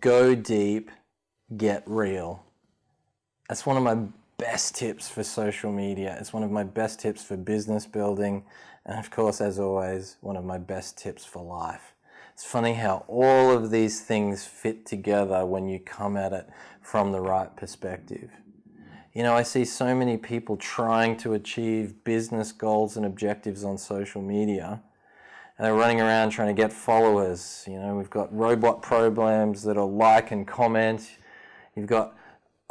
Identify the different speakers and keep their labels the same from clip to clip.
Speaker 1: go deep, get real. That's one of my best tips for social media. It's one of my best tips for business building. And of course, as always, one of my best tips for life. It's funny how all of these things fit together when you come at it from the right perspective. You know, I see so many people trying to achieve business goals and objectives on social media and they're running around trying to get followers. You know, we've got robot programs that'll like and comment. You've got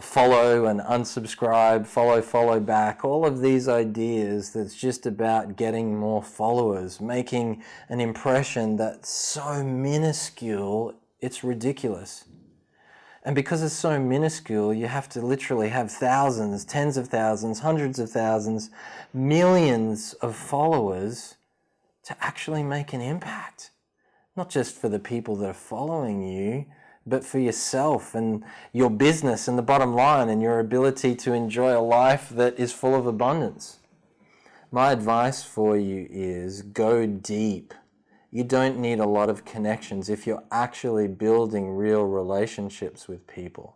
Speaker 1: follow and unsubscribe, follow, follow back, all of these ideas that's just about getting more followers, making an impression that's so minuscule, it's ridiculous. And because it's so minuscule, you have to literally have thousands, tens of thousands, hundreds of thousands, millions of followers to actually make an impact. Not just for the people that are following you, but for yourself and your business and the bottom line and your ability to enjoy a life that is full of abundance. My advice for you is go deep. You don't need a lot of connections if you're actually building real relationships with people.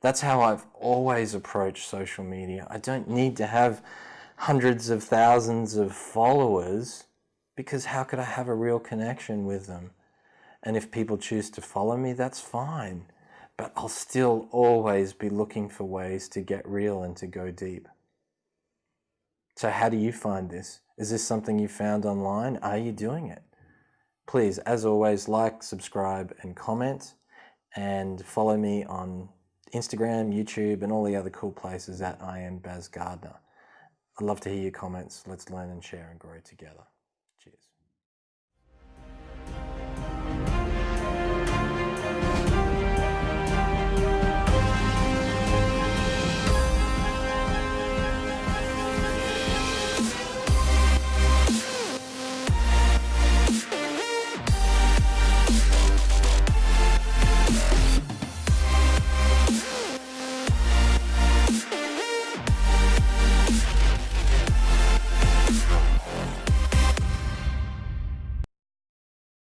Speaker 1: That's how I've always approached social media. I don't need to have hundreds of thousands of followers because how could I have a real connection with them? And if people choose to follow me, that's fine. But I'll still always be looking for ways to get real and to go deep. So how do you find this? Is this something you found online? Are you doing it? Please, as always, like, subscribe and comment and follow me on Instagram, YouTube and all the other cool places at I am Baz Gardner. I'd love to hear your comments. Let's learn and share and grow together.